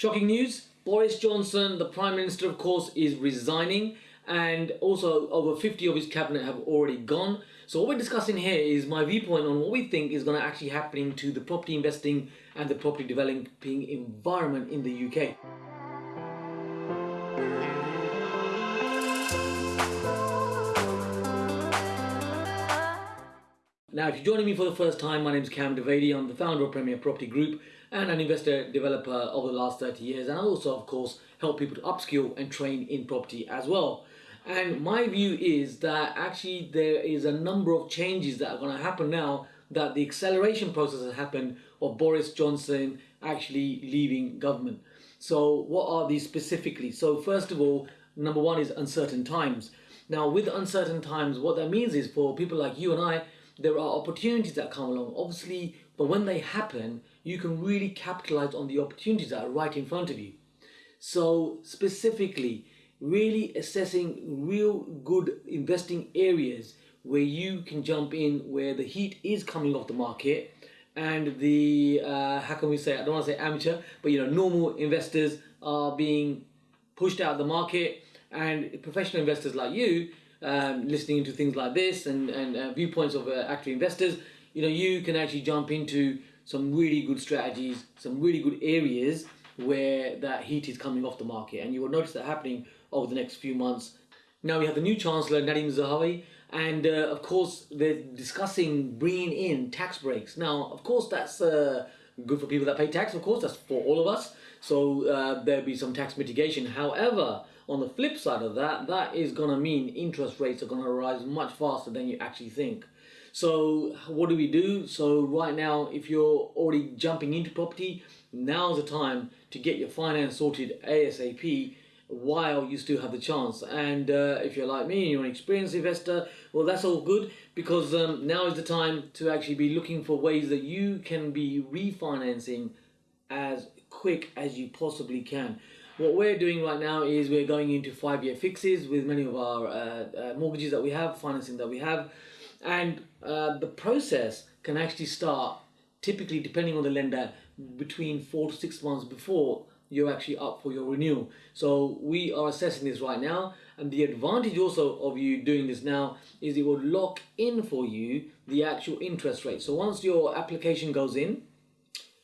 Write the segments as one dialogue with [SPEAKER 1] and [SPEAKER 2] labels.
[SPEAKER 1] Shocking news Boris Johnson, the Prime Minister, of course, is resigning, and also over 50 of his cabinet have already gone. So, what we're discussing here is my viewpoint on what we think is going to actually happen to the property investing and the property developing environment in the UK. Now, if you're joining me for the first time, my name is Kam Dovedi. I'm the founder of Premier Property Group and an investor developer over the last 30 years. And I also, of course, help people to upskill and train in property as well. And my view is that actually there is a number of changes that are going to happen now that the acceleration process has happened of Boris Johnson actually leaving government. So, what are these specifically? So, first of all, number one is uncertain times. Now, with uncertain times, what that means is for people like you and I, there are opportunities that come along, obviously, but when they happen, you can really capitalize on the opportunities that are right in front of you. So, specifically, really assessing real good investing areas where you can jump in where the heat is coming off the market and the uh, how can we say I don't want to say amateur but you know normal investors are being pushed out of the market and professional investors like you um, listening to things like this and, and uh, viewpoints of uh, investors, you know, you can actually jump into some really good strategies, some really good areas where that heat is coming off the market. And you will notice that happening over the next few months. Now we have the new Chancellor, Nadhim Zahawi, and uh, of course they're discussing bringing in tax breaks. Now, of course, that's uh, good for people that pay tax, of course, that's for all of us. So uh, there'll be some tax mitigation. However, on the flip side of that, that is going to mean interest rates are going to rise much faster than you actually think. So what do we do? So right now, if you're already jumping into property, now's the time to get your finance sorted ASAP while you still have the chance. And uh, if you're like me, and you're an experienced investor, well, that's all good because um, now is the time to actually be looking for ways that you can be refinancing as quick as you possibly can. What we're doing right now is we're going into five-year fixes with many of our uh, uh, mortgages that we have, financing that we have, and uh, the process can actually start typically depending on the lender between four to six months before you're actually up for your renewal. So we are assessing this right now and the advantage also of you doing this now is it will lock in for you the actual interest rate. So once your application goes in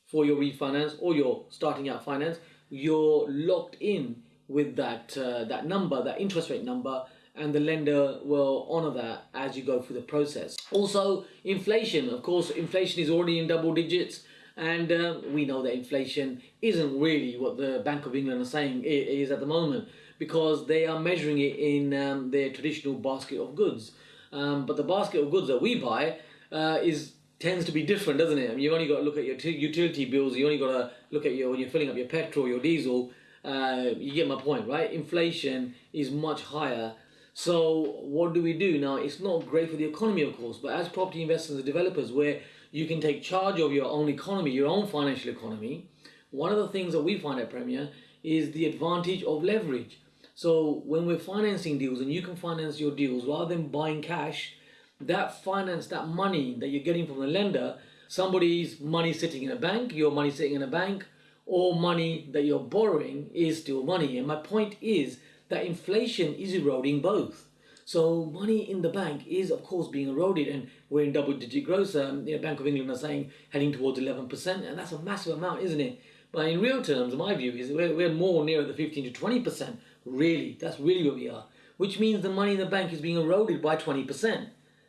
[SPEAKER 1] for your refinance or your starting out finance, you're locked in with that uh, that number, that interest rate number, and the lender will honor that as you go through the process. Also, inflation. Of course, inflation is already in double digits, and uh, we know that inflation isn't really what the Bank of England are saying it is at the moment because they are measuring it in um, their traditional basket of goods. Um, but the basket of goods that we buy uh, is tends to be different, doesn't it? I mean, you've only got to look at your utility bills. You only got to look at your when you're filling up your petrol, your diesel. Uh, you get my point, right? Inflation is much higher. So what do we do now? It's not great for the economy, of course, but as property investors and developers, where you can take charge of your own economy, your own financial economy. One of the things that we find at Premier is the advantage of leverage. So when we're financing deals, and you can finance your deals rather than buying cash that finance, that money that you're getting from the lender, somebody's money sitting in a bank, your money sitting in a bank, or money that you're borrowing is still money. And my point is that inflation is eroding both. So money in the bank is of course being eroded and we're in double digit growth. Um, the Bank of England are saying heading towards 11% and that's a massive amount, isn't it? But in real terms, my view is we're, we're more near the 15 to 20%. Really, that's really where we are. Which means the money in the bank is being eroded by 20%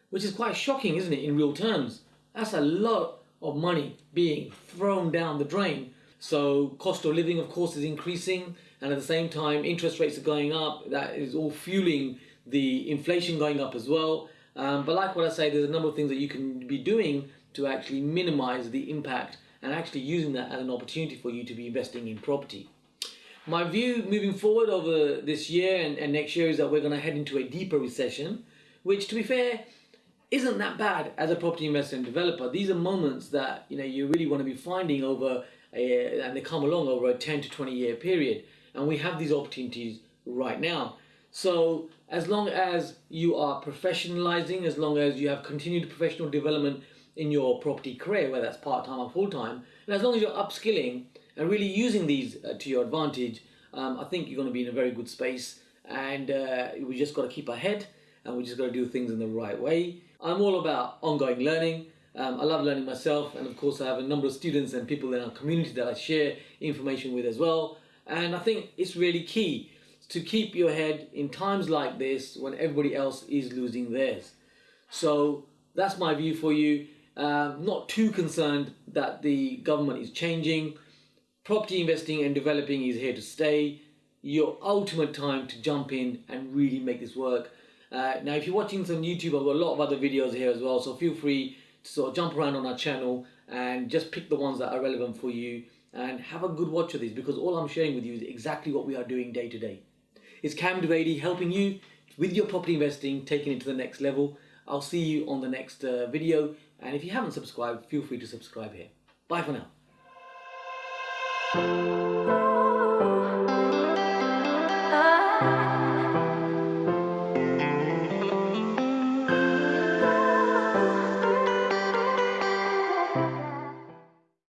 [SPEAKER 1] which is quite shocking, isn't it, in real terms? That's a lot of money being thrown down the drain. So cost of living, of course, is increasing, and at the same time, interest rates are going up. That is all fueling the inflation going up as well. Um, but like what I say, there's a number of things that you can be doing to actually minimize the impact and actually using that as an opportunity for you to be investing in property. My view moving forward over this year and, and next year is that we're going to head into a deeper recession, which to be fair, isn't that bad as a property investor and developer. These are moments that you know you really want to be finding over, a, and they come along over a 10 to 20 year period. And we have these opportunities right now. So as long as you are professionalizing, as long as you have continued professional development in your property career, whether that's part time or full time, and as long as you're upskilling and really using these uh, to your advantage, um, I think you're going to be in a very good space. And uh, we just got to keep ahead and we just got to do things in the right way. I'm all about ongoing learning. Um, I love learning myself, and of course, I have a number of students and people in our community that I share information with as well. And I think it's really key to keep your head in times like this when everybody else is losing theirs. So that's my view for you. Um, not too concerned that the government is changing. Property investing and developing is here to stay. Your ultimate time to jump in and really make this work. Uh, now, if you're watching this on YouTube, I've got a lot of other videos here as well, so feel free to sort of jump around on our channel and just pick the ones that are relevant for you and have a good watch of these because all I'm sharing with you is exactly what we are doing day to day. It's Kam Dovedi helping you with your property investing, taking it to the next level. I'll see you on the next uh, video. And if you haven't subscribed, feel free to subscribe here. Bye for now.